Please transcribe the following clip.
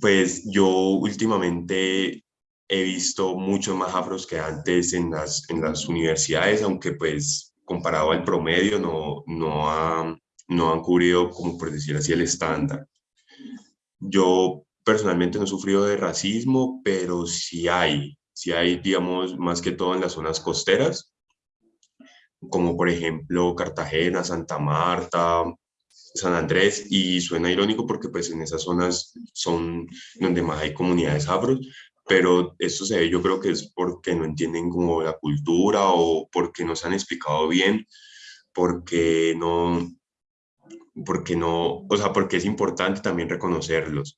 Pues yo últimamente he visto muchos más afros que antes en las, en las universidades, aunque pues comparado al promedio no, no, ha, no han cubrido, como por decir así, el estándar. Yo personalmente no he sufrido de racismo, pero sí hay, sí hay, digamos, más que todo en las zonas costeras, como por ejemplo Cartagena, Santa Marta, San Andrés, y suena irónico porque pues en esas zonas son donde más hay comunidades afros, pero esto se ve yo creo que es porque no entienden como la cultura o porque no se han explicado bien, porque no, porque no, o sea, porque es importante también reconocerlos.